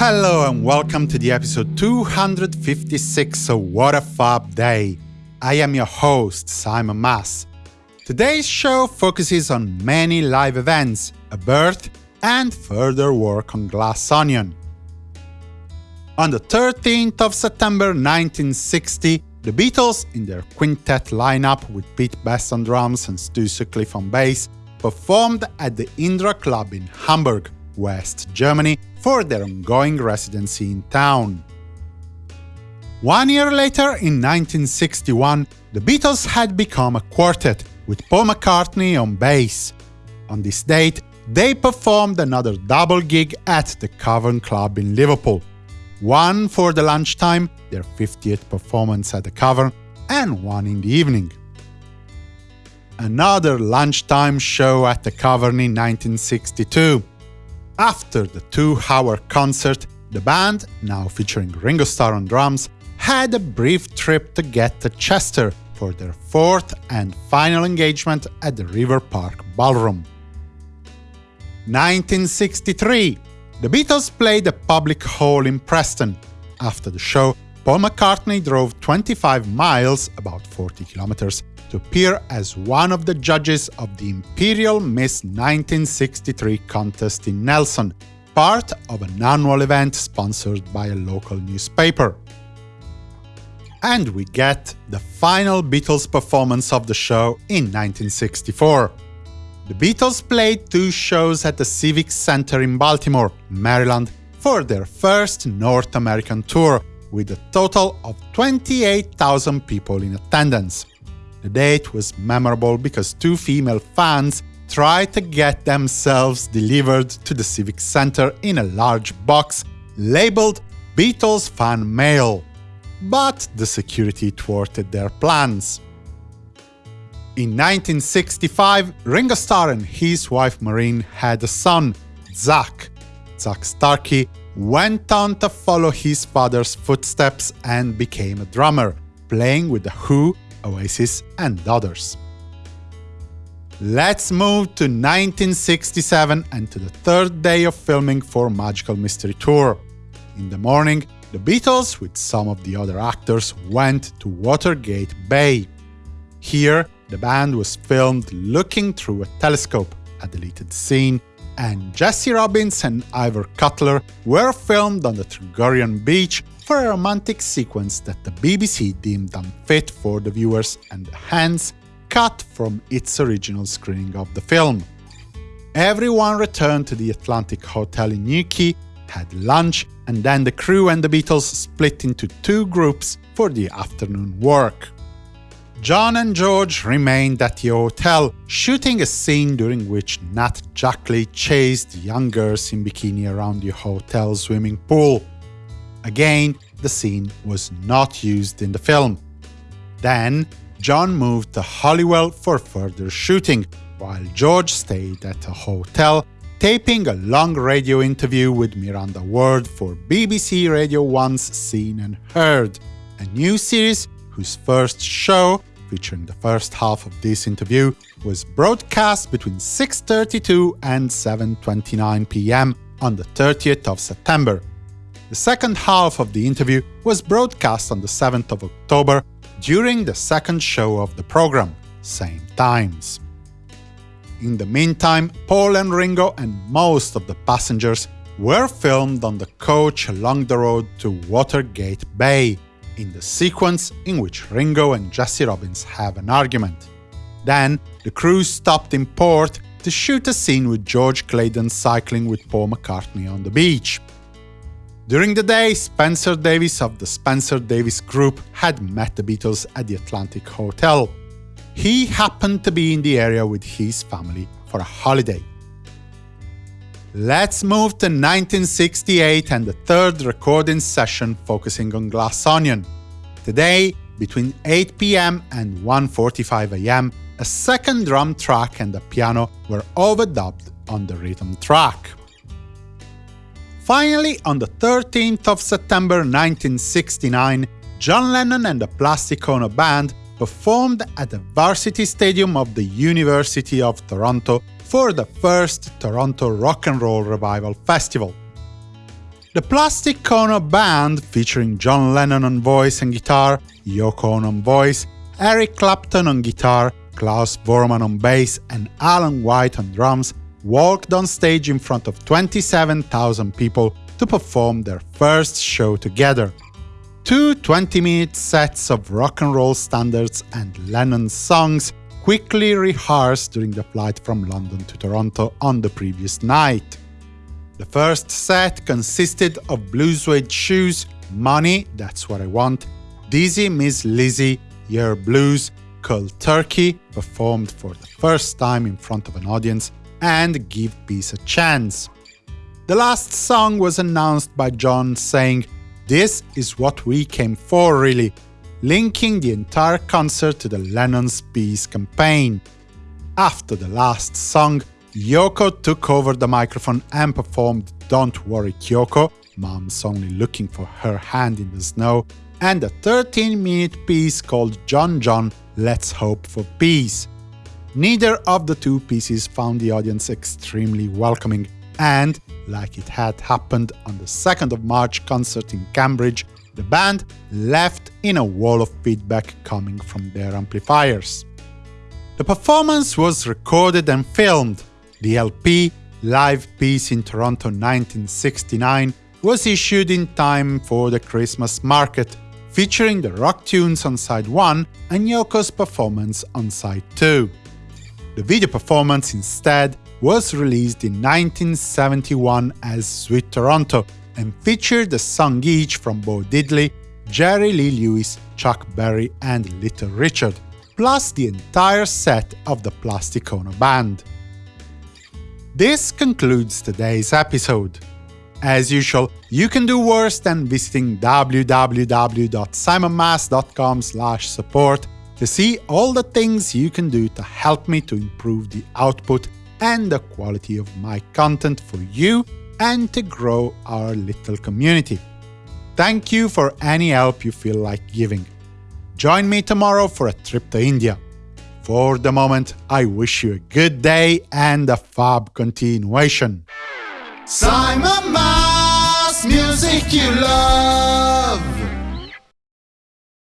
Hello and welcome to the episode 256 of What a Fab Day. I am your host, Simon Mas. Today's show focuses on many live events, a birth, and further work on Glass Onion. On the 13th of September 1960, the Beatles, in their quintet lineup with Pete Best on drums and Stu Sutcliffe on bass, performed at the Indra Club in Hamburg, West Germany, for their ongoing residency in town. One year later, in 1961, the Beatles had become a quartet, with Paul McCartney on bass. On this date, they performed another double gig at the Cavern Club in Liverpool, one for the lunchtime, their 50th performance at the Cavern, and one in the evening. Another lunchtime show at the Cavern in 1962. After the two-hour concert, the band, now featuring Ringo Starr on drums, had a brief trip to get to Chester for their fourth and final engagement at the River Park Ballroom. 1963 The Beatles played a public hall in Preston. After the show, Paul McCartney drove 25 miles, about 40 kilometers, to appear as one of the judges of the Imperial Miss 1963 contest in Nelson, part of an annual event sponsored by a local newspaper. And we get the final Beatles performance of the show in 1964. The Beatles played two shows at the Civic Center in Baltimore, Maryland, for their first North American tour, with a total of 28,000 people in attendance. The date was memorable because two female fans tried to get themselves delivered to the Civic Center in a large box labeled Beatles Fan Mail. But the security thwarted their plans. In 1965, Ringo Starr and his wife Maureen had a son, Zach. Zak Starkey went on to follow his father's footsteps and became a drummer, playing with The Who Oasis, and others. Let's move to 1967 and to the third day of filming for Magical Mystery Tour. In the morning, the Beatles, with some of the other actors, went to Watergate Bay. Here, the band was filmed looking through a telescope, a deleted scene, and Jessie Robins and Ivor Cutler were filmed on the Tregurrian beach for a romantic sequence that the BBC deemed unfit for the viewers and hence cut from its original screening of the film. Everyone returned to the Atlantic Hotel in Newquay, had lunch, and then the crew and the Beatles split into two groups for the afternoon work. John and George remained at the hotel, shooting a scene during which Nat Jackley chased young girls in bikini around the hotel swimming pool. Again, the scene was not used in the film. Then, John moved to Holywell for further shooting, while George stayed at a hotel, taping a long radio interview with Miranda Ward for BBC Radio 1's Scene and Heard, a new series whose first show, featuring the first half of this interview, was broadcast between 6.32 and 7.29 pm on the 30th of September. The second half of the interview was broadcast on the 7th of October during the second show of the program, same times. In the meantime, Paul and Ringo and most of the passengers were filmed on the coach along the road to Watergate Bay, in the sequence in which Ringo and Jessie Robins have an argument. Then, the crew stopped in port to shoot a scene with George Claydon cycling with Paul McCartney on the beach. During the day, Spencer Davis of the Spencer Davis Group had met the Beatles at the Atlantic Hotel. He happened to be in the area with his family for a holiday. Let's move to 1968 and the third recording session focusing on Glass Onion. Today, between 8 pm and 1.45 am, a second drum track and a piano were overdubbed on the rhythm track. Finally, on the 13th of September 1969, John Lennon and the Plastic Ono Band performed at the Varsity Stadium of the University of Toronto for the first Toronto Rock and Roll Revival Festival. The Plastic Ono Band, featuring John Lennon on voice and guitar, Yoko Ono on voice, Eric Clapton on guitar, Klaus Voormann on bass, and Alan White on drums, walked on stage in front of 27,000 people to perform their first show together. Two 20-minute sets of rock and roll standards and Lennon songs quickly rehearsed during the flight from London to Toronto on the previous night. The first set consisted of Blue Suede Shoes, Money, That's What I Want, Dizzy Miss Lizzy, Your Blues, Cold Turkey, performed for the first time in front of an audience, and Give Peace a Chance. The last song was announced by John saying, This is what we came for, really, linking the entire concert to the Lennon's Peace campaign. After the last song, Yoko took over the microphone and performed Don't Worry Kyoko, Mom's only looking for her hand in the snow, and a 13-minute piece called John John, Let's Hope for Peace. Neither of the two pieces found the audience extremely welcoming, and, like it had happened on the 2nd of March concert in Cambridge, the band left in a wall of feedback coming from their amplifiers. The performance was recorded and filmed, the LP, Live Peace in Toronto 1969, was issued in time for the Christmas market, featuring the rock tunes on side 1 and Yoko's performance on side 2. The video performance, instead, was released in 1971 as Sweet Toronto and featured a song each from Bo Diddley, Jerry Lee Lewis, Chuck Berry and Little Richard, plus the entire set of the Plastic Ono Band. This concludes today's episode. As usual, you can do worse than visiting www.simonmas.com support to see all the things you can do to help me to improve the output and the quality of my content for you and to grow our little community. Thank you for any help you feel like giving. Join me tomorrow for a trip to India. For the moment, I wish you a good day and a fab continuation. Simon Mas, music you love.